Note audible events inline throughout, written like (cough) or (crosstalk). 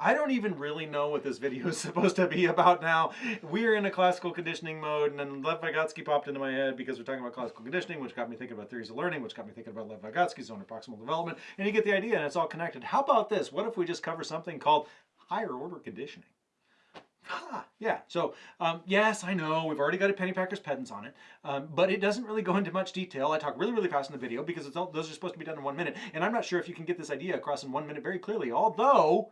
I don't even really know what this video is (laughs) supposed to be about now. We're in a classical conditioning mode, and then Lev Vygotsky popped into my head because we're talking about classical conditioning, which got me thinking about theories of learning, which got me thinking about Lev Vygotsky's zone of proximal development, and you get the idea, and it's all connected. How about this? What if we just cover something called higher order conditioning? Ah, yeah. So, um, yes, I know we've already got a Pennypacker's pedants on it, um, but it doesn't really go into much detail. I talk really, really fast in the video because all, those are supposed to be done in one minute, and I'm not sure if you can get this idea across in one minute very clearly, although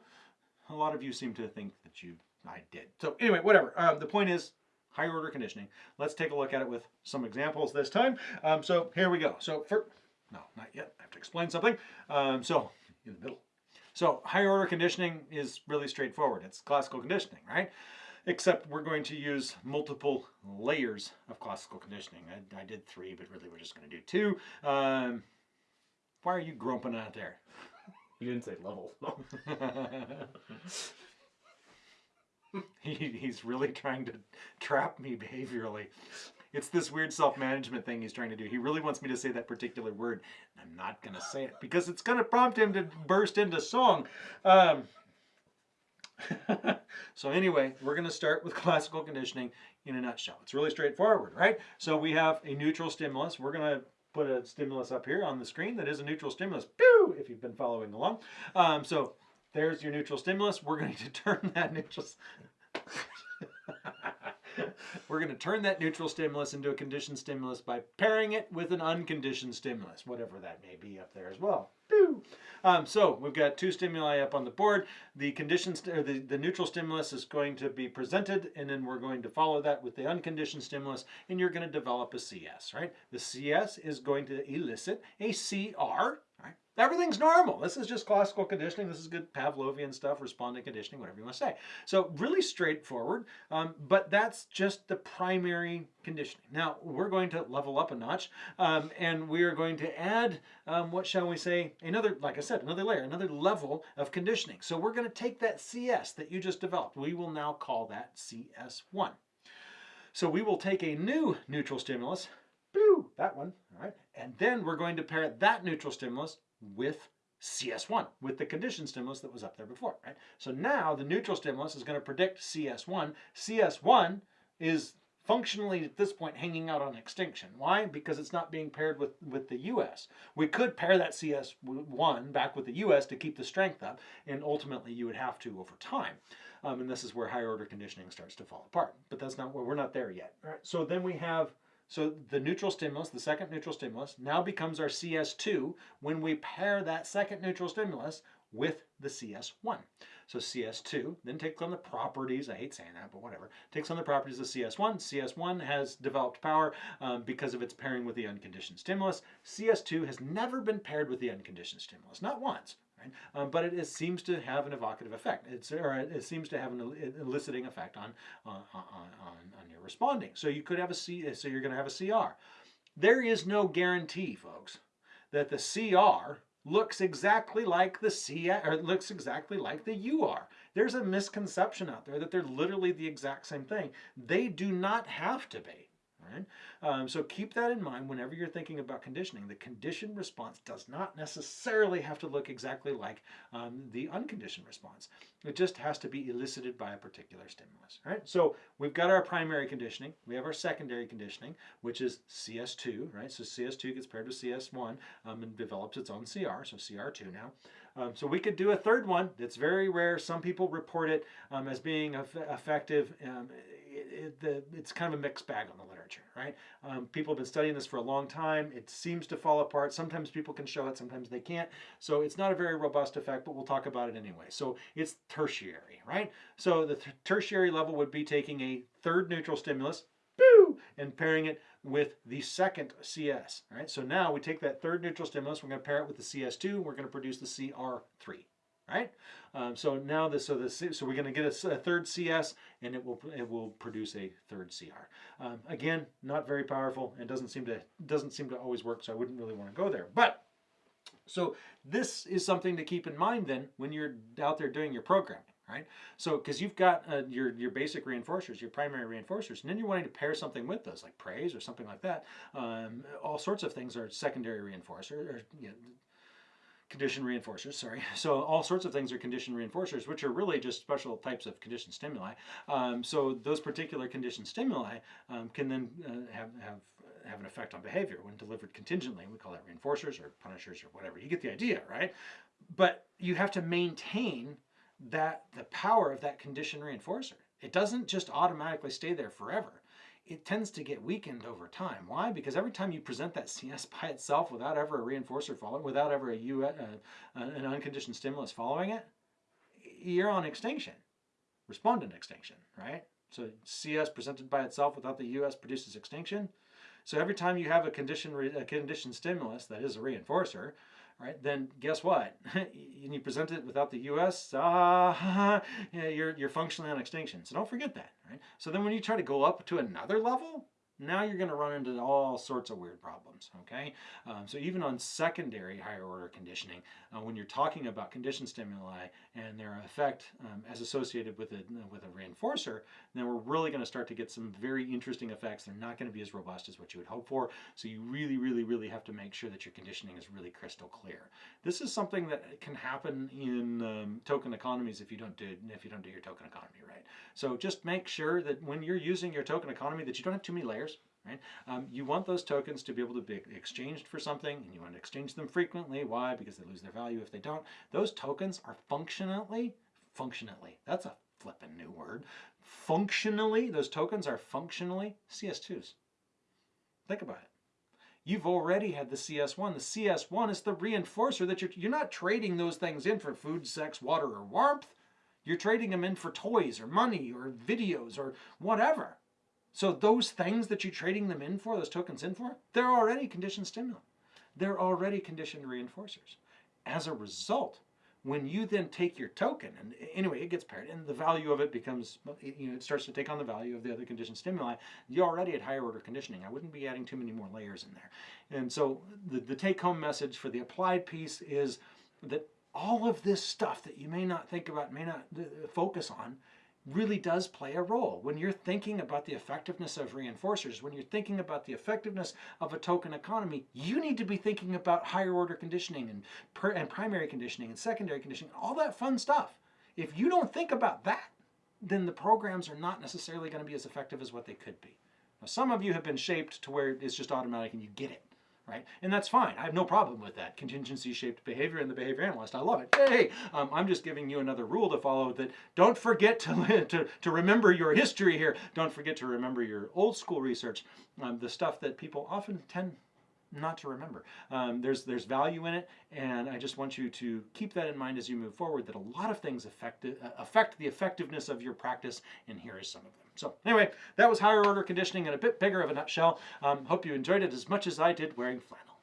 a lot of you seem to think that you I did. So anyway, whatever. Um, the point is higher order conditioning. Let's take a look at it with some examples this time. Um, so here we go. So for, no, not yet. I have to explain something. Um, so in the middle. So higher order conditioning is really straightforward. It's classical conditioning, right? Except we're going to use multiple layers of classical conditioning. I, I did three, but really we're just going to do two. Um, why are you grumping out there? You didn't say level. (laughs) (laughs) he, he's really trying to trap me behaviorally. It's this weird self-management thing he's trying to do. He really wants me to say that particular word. I'm not going to say it because it's going to prompt him to burst into song. Um, (laughs) so anyway, we're going to start with classical conditioning in a nutshell. It's really straightforward, right? So we have a neutral stimulus. We're going to put a stimulus up here on the screen that is a neutral stimulus. Pew! If you've been following along. Um, so there's your neutral stimulus. We're going (laughs) to turn that neutral... (laughs) We're going to turn that neutral stimulus into a conditioned stimulus by pairing it with an unconditioned stimulus, whatever that may be up there as well. Um, so we've got two stimuli up on the board. The conditioned, the, the neutral stimulus is going to be presented, and then we're going to follow that with the unconditioned stimulus, and you're going to develop a CS, right? The CS is going to elicit a CR? Everything's normal. This is just classical conditioning. This is good Pavlovian stuff, respondent conditioning, whatever you want to say. So really straightforward, um, but that's just the primary conditioning. Now we're going to level up a notch um, and we are going to add, um, what shall we say, another, like I said, another layer, another level of conditioning. So we're going to take that CS that you just developed. We will now call that CS1. So we will take a new neutral stimulus, boo, that one, all right, and then we're going to pair that neutral stimulus with CS1, with the conditioned stimulus that was up there before, right? So now the neutral stimulus is going to predict CS1. CS1 is functionally at this point hanging out on extinction. Why? Because it's not being paired with, with the US. We could pair that CS1 back with the US to keep the strength up, and ultimately you would have to over time. Um, and this is where higher order conditioning starts to fall apart. But that's not where we're not there yet. Right? So then we have so the neutral stimulus, the second neutral stimulus, now becomes our CS2 when we pair that second neutral stimulus with the CS1. So CS2 then takes on the properties, I hate saying that, but whatever, takes on the properties of CS1. CS1 has developed power um, because of its pairing with the unconditioned stimulus. CS2 has never been paired with the unconditioned stimulus, not once right? Um, but it, it, seems to have an evocative effect. It's, or it seems to have an eliciting effect on, on, on, on your responding. So you could have a C, so you're going to have a CR. There is no guarantee, folks, that the CR looks exactly like the C or looks exactly like the UR. There's a misconception out there that they're literally the exact same thing. They do not have to be. Um, so keep that in mind whenever you're thinking about conditioning. The conditioned response does not necessarily have to look exactly like um, the unconditioned response. It just has to be elicited by a particular stimulus. Right? So we've got our primary conditioning. We have our secondary conditioning, which is CS2. Right? So CS2 gets paired with CS1 um, and develops its own CR, so CR2 now. Um, so we could do a third one. It's very rare. Some people report it um, as being effective. It, the, it's kind of a mixed bag on the literature, right? Um, people have been studying this for a long time. It seems to fall apart. Sometimes people can show it, sometimes they can't. So it's not a very robust effect, but we'll talk about it anyway. So it's tertiary, right? So the th tertiary level would be taking a third neutral stimulus, boo, and pairing it with the second CS, right? So now we take that third neutral stimulus, we're going to pair it with the CS2, we're going to produce the CR3 right? Um, so now this, so this, so we're going to get a, a, third CS, and it will it will produce a third CR. Um, again, not very powerful, and doesn't seem to doesn't seem to always work. So I wouldn't really want to go there. But so this is something to keep in mind then when you're out there doing your programming. Right, so because you've got uh, your your basic reinforcers, your primary reinforcers, and then you're wanting to pair something with those, like praise or something like that. Um, all sorts of things are secondary reinforcers, or you know, condition reinforcers, sorry. (laughs) So all sorts of things are condition reinforcers, which are really just special types of condition stimuli. Um, so those particular condition stimuli um, can then uh, have, have, have an effect on behavior when delivered contingently. We call that reinforcers or punishers or whatever. You get the idea, right? But you have to maintain that the power of that condition reinforcer. It doesn't just automatically stay there forever it tends to get weakened over time. Why? Because every time you present that CS (laughs) by itself without ever a reinforcer following, without ever a U, uh, an unconditioned stimulus following it, you're on extinction, respondent extinction, right? So CS presented by itself without the US produces extinction. So every time you have a condition, a conditioned stimulus that is a reinforcer, right, then guess what? (laughs) and you present it without the U.S., uh, (laughs) you're, you're functionally on extinction. So don't forget that, right? So then when you try to go up to another level, now you're going to run into all sorts of weird problems, okay? Um, so even on secondary higher order conditioning, uh, when you're talking about condition stimuli and their effect um, as associated with a, with a reinforcer, then we're really going to start to get some very interesting effects. They're not going to be as robust as what you would hope for. So you really, really, really have to make sure that your conditioning is really crystal clear. This is something that can happen in um, token economies if you don't do if you don't do your token economy right. So just make sure that when you're using your token economy that you don't have too many layers right? Um, you want those tokens to be able to be exchanged for something, and you want to exchange them frequently. Why? Because they lose their value if they don't. Those tokens are functionally, functionally, that's a flippin' new word. Functionally, those tokens are functionally CS2s. Think about it. You've already had the CS1. The CS1 is the reinforcer that you're, you're not trading those things in for food, sex, water, or warmth. You're trading them in for toys or money or videos or whatever. So those things that you're trading them in for, those tokens in for, they're already conditioned stimuli. They're already conditioned reinforcers. As a result, when you then take your token, and anyway, it gets paired, and the value of it becomes, you know, it starts to take on the value of the other conditioned stimuli, you're already at higher order conditioning. I wouldn't be adding too many more layers in there. And so the, the take home message for the applied piece is that all of this stuff that you may not think about, may not uh, focus on, really does play a role. When you're thinking about the effectiveness of reinforcers, when you're thinking about the effectiveness of a token economy, you need to be thinking about higher order conditioning and, per, and primary conditioning and secondary conditioning, all that fun stuff. If you don't think about that, then the programs are not necessarily going to be as effective as what they could be. Now, some of you have been shaped to where it's just automatic and you get it right? And that's fine. I have no problem with that. Contingency shaped behavior and the behavior analyst. I love it. Hey, um, I'm just giving you another rule to follow that don't forget to, (laughs) to, to remember your history here. Don't forget to remember your old school research, um, the stuff that people often tend not to remember. Um, there's there's value in it, and I just want you to keep that in mind as you move forward. That a lot of things affect uh, affect the effectiveness of your practice, and here is some of them. So anyway, that was higher order conditioning in a bit bigger of a nutshell. Um, hope you enjoyed it as much as I did wearing flannel.